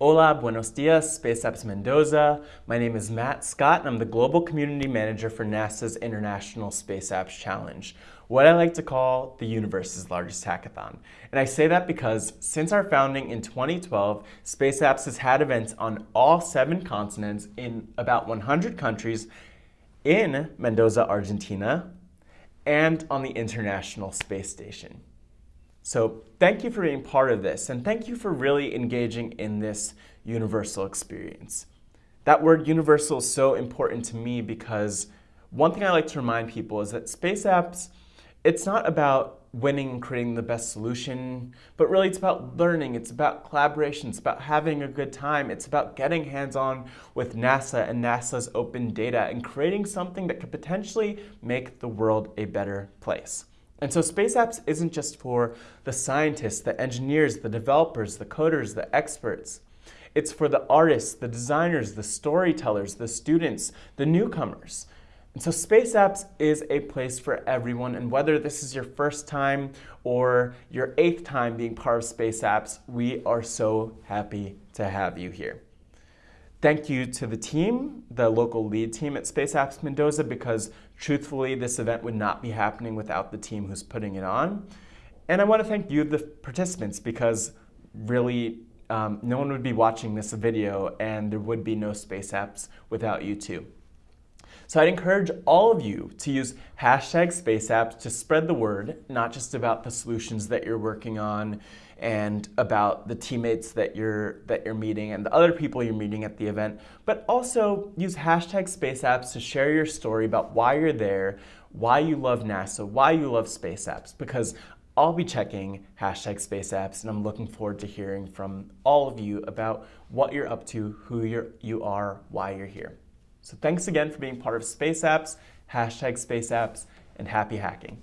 Hola, buenos dias, Space Apps Mendoza. My name is Matt Scott, and I'm the Global Community Manager for NASA's International Space Apps Challenge, what I like to call the universe's largest hackathon. And I say that because since our founding in 2012, Space Apps has had events on all seven continents in about 100 countries in Mendoza, Argentina, and on the International Space Station. So thank you for being part of this, and thank you for really engaging in this universal experience. That word universal is so important to me because one thing I like to remind people is that space apps, it's not about winning and creating the best solution, but really it's about learning, it's about collaboration, it's about having a good time, it's about getting hands-on with NASA and NASA's open data and creating something that could potentially make the world a better place. And so Space Apps isn't just for the scientists, the engineers, the developers, the coders, the experts. It's for the artists, the designers, the storytellers, the students, the newcomers. And so Space Apps is a place for everyone, and whether this is your first time or your eighth time being part of Space Apps, we are so happy to have you here. Thank you to the team, the local lead team at Space Apps Mendoza, because truthfully, this event would not be happening without the team who's putting it on. And I want to thank you, the participants, because really um, no one would be watching this video and there would be no Space Apps without you too. So I'd encourage all of you to use hashtag SpaceApps to spread the word, not just about the solutions that you're working on and about the teammates that you're, that you're meeting and the other people you're meeting at the event, but also use hashtag SpaceApps to share your story about why you're there, why you love NASA, why you love space apps, because I'll be checking hashtag space apps and I'm looking forward to hearing from all of you about what you're up to, who you're, you are, why you're here. So thanks again for being part of Space Apps, hashtag Space Apps, and happy hacking.